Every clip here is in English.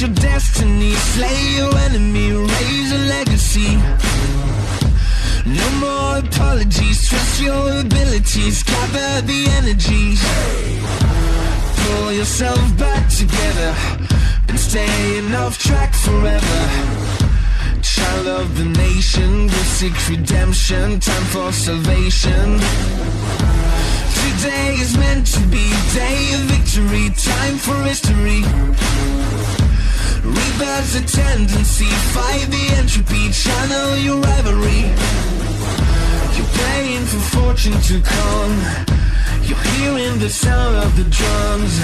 slay your enemy, raise a legacy. No more apologies, trust your abilities, gather the energies. Pull yourself back together, been staying off track forever. Child of the nation, we seek redemption, time for salvation. Today is meant to be day of victory, time for history. Rebirth's a tendency, fight the entropy, channel your rivalry. You're praying for fortune to come. You're hearing the sound of the drums.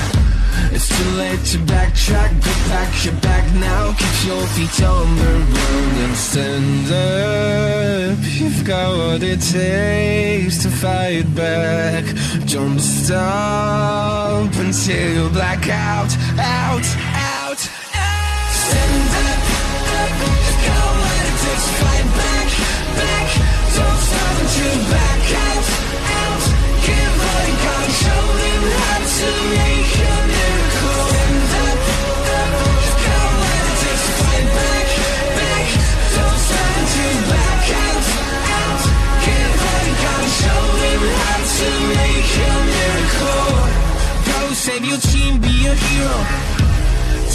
It's too late to backtrack, but back your back now. Keep your feet on the ground and stand up. You've got what it takes to fight back. Don't stop until you black out, out, out, save your team, be a hero.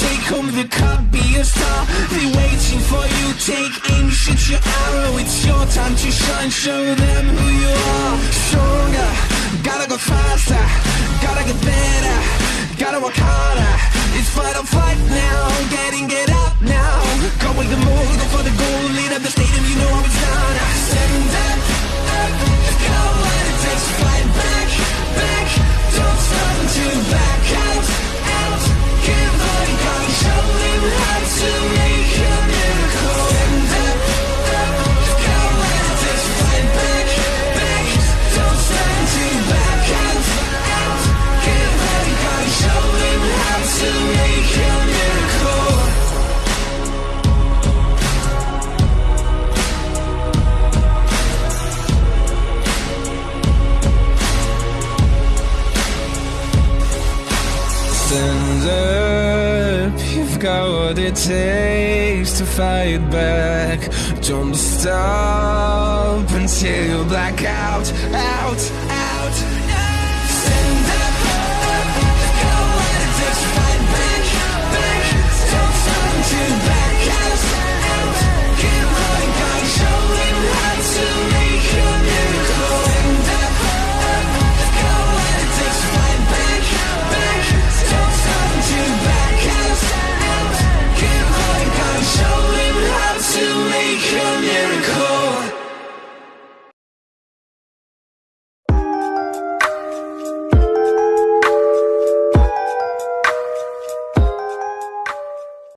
Take home the cup, be a star. They waiting for you. Take aim, shoot your arrow. It's your time to shine. Show them who you are. Stronger, gotta go faster. Stand up, you've got what it takes to fight back. Don't stop until you black out, out, out.